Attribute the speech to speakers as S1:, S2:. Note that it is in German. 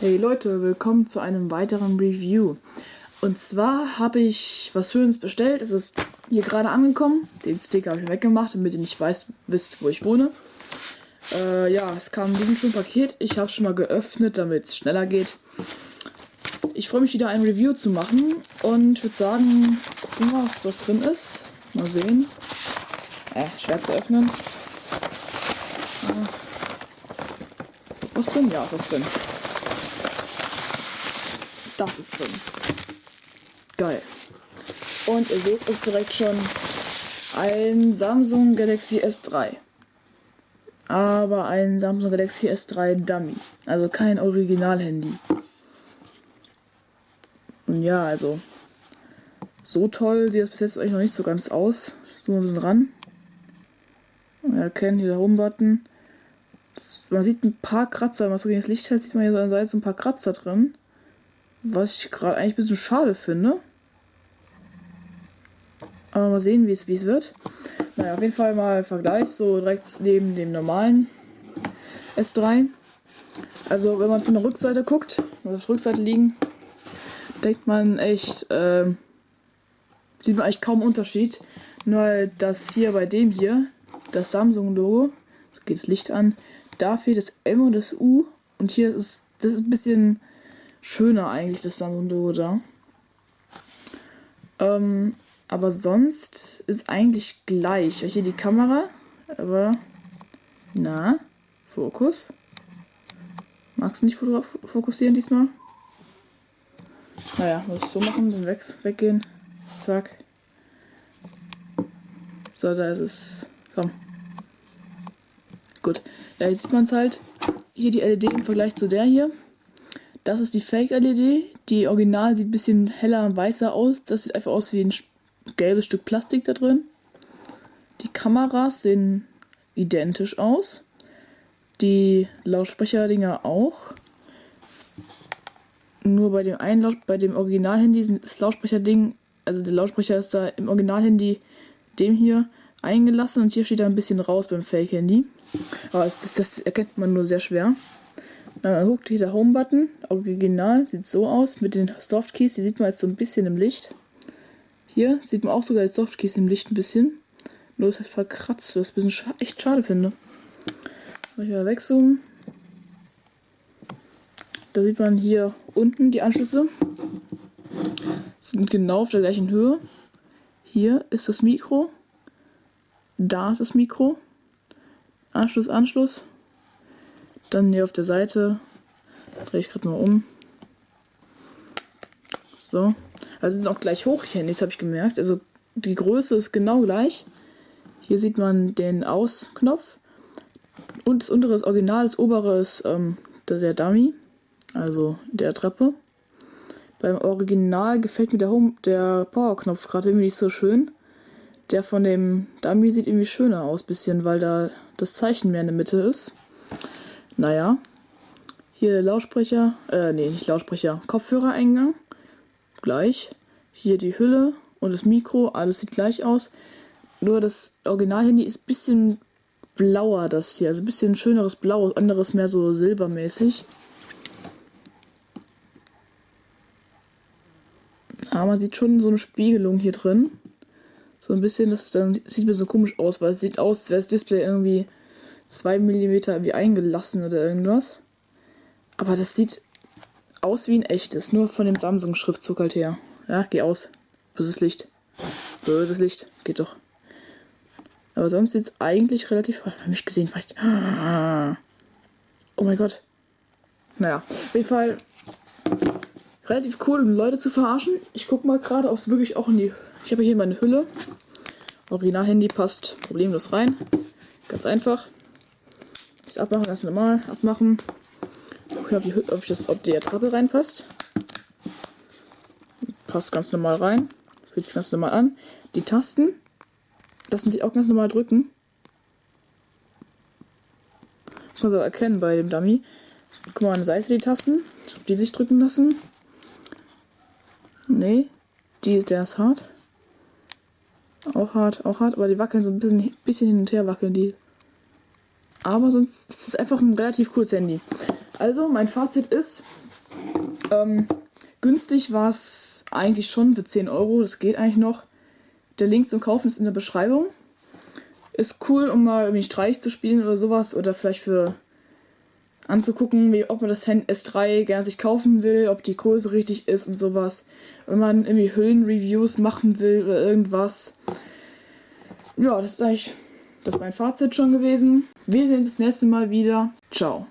S1: Hey Leute, willkommen zu einem weiteren Review. Und zwar habe ich was Schönes bestellt. Es ist hier gerade angekommen. Den Sticker habe ich weggemacht, damit ihr nicht weißt, wisst, wo ich wohne. Äh, ja, es kam in diesem schönen Paket. Ich habe es schon mal geöffnet, damit es schneller geht. Ich freue mich wieder ein Review zu machen und würde sagen, gucken wir, was, was drin ist. Mal sehen. Äh, schwer zu öffnen. Was drin? Ja, ist was drin. Das ist drin. Geil. Und ihr seht, ist direkt schon ein Samsung Galaxy S3. Aber ein Samsung Galaxy S3 Dummy. Also kein Original-Handy. Und ja, also so toll sieht das bis jetzt eigentlich noch nicht so ganz aus. So ein bisschen ran. Ihr erkennt hier der Home-Button. Man sieht ein paar Kratzer, wenn man so gegen das Licht hält, sieht man hier so an der Seite so ein paar Kratzer drin. Was ich gerade eigentlich ein bisschen schade finde. Aber mal sehen, wie es wird. Naja, auf jeden Fall mal Vergleich, so direkt neben dem normalen S3. Also, wenn man von der Rückseite guckt, auf der Rückseite liegen, denkt man echt, äh, sieht man eigentlich kaum Unterschied. Nur, dass hier bei dem hier, das Samsung-Logo, jetzt geht das Licht an, da fehlt das M und das U. Und hier ist das ist ein bisschen schöner eigentlich, das Samsung-Logo da. Ähm, aber sonst ist eigentlich gleich. Hier die Kamera, aber na, Fokus. Magst du nicht fokussieren diesmal? Naja, muss ich so machen, dann weg, weggehen. Zack. So, da ist es. Komm. Gut. Ja, jetzt sieht man es halt. Hier die LED im Vergleich zu der hier. Das ist die Fake-LED. Die Original sieht ein bisschen heller und weißer aus. Das sieht einfach aus wie ein gelbes Stück Plastik da drin. Die Kameras sehen identisch aus. Die Lautsprecherdinger auch. Nur bei dem einen bei dem Original-Handy ist das Lautsprecherding, also der Lautsprecher ist da im Original-Handy dem hier eingelassen und hier steht er ein bisschen raus beim Fake-Handy. Aber das, das, erkennt man nur sehr schwer. Dann guckt hier der Home-Button, original, sieht so aus mit den Softkeys, die sieht man jetzt so ein bisschen im Licht. Hier sieht man auch sogar die Softkeys im Licht ein bisschen. Nur ist halt verkratzt, was ich ein bisschen scha echt schade finde. Soll ich mal wegzoomen? Da sieht man hier unten die Anschlüsse. Sind genau auf der gleichen Höhe. Hier ist das Mikro. Da ist das Mikro. Anschluss, Anschluss. Dann hier auf der Seite. Drehe ich gerade mal um. So. Also sind auch gleich hoch die Handys, habe ich gemerkt. Also die Größe ist genau gleich. Hier sieht man den Ausknopf. Und das untere ist Original, das obere ist ähm, der Dummy. Also der Treppe. Beim Original gefällt mir der, Home, der Power-Knopf gerade irgendwie nicht so schön. Der von dem Dummy sieht irgendwie schöner aus, bisschen, weil da das Zeichen mehr in der Mitte ist. Naja. Hier Lautsprecher, äh, nee, nicht Lautsprecher, Kopfhörereingang. Gleich. Hier die Hülle und das Mikro, alles sieht gleich aus. Nur das Original-Handy ist ein bisschen blauer, das hier. Also ein bisschen schöneres Blau, anderes mehr so silbermäßig. Aber man sieht schon so eine Spiegelung hier drin. So ein bisschen, das dann sieht mir so komisch aus, weil es sieht aus, als wäre das Display irgendwie 2 mm wie eingelassen oder irgendwas. Aber das sieht aus wie ein echtes, nur von dem Samsung-Schriftzug halt her. Ja, geh aus. Böses Licht. Böses Licht. Geht doch. Aber sonst sieht es eigentlich relativ. Hat man mich gesehen? Vielleicht. Oh mein Gott. Naja, auf jeden Fall relativ cool, um Leute zu verarschen. Ich guck mal gerade, ob es wirklich auch in die ich habe hier meine Hülle. Original-Handy passt problemlos rein. Ganz einfach. Das abmachen, ganz normal abmachen. Gucken, ob, die, ob, ich das, ob der Trappe reinpasst. Passt ganz normal rein. Fühlt sich ganz normal an. Die Tasten lassen sich auch ganz normal drücken. Muss man so erkennen bei dem Dummy. Guck mal an der Seite die Tasten, ob die sich drücken lassen. Nee, die ist der ist hart. Auch hart, auch hart, aber die wackeln so ein bisschen, bisschen hin und her wackeln die. Aber sonst ist es einfach ein relativ cooles Handy. Also, mein Fazit ist, Ähm, günstig war es eigentlich schon für 10 Euro, das geht eigentlich noch. Der Link zum Kaufen ist in der Beschreibung. Ist cool, um mal irgendwie Streich zu spielen oder sowas oder vielleicht für anzugucken, wie, ob man das S3 gerne sich kaufen will, ob die Größe richtig ist und sowas. Wenn man irgendwie Hüllenreviews machen will oder irgendwas. Ja, das ist eigentlich das ist mein Fazit schon gewesen. Wir sehen uns das nächste Mal wieder. Ciao.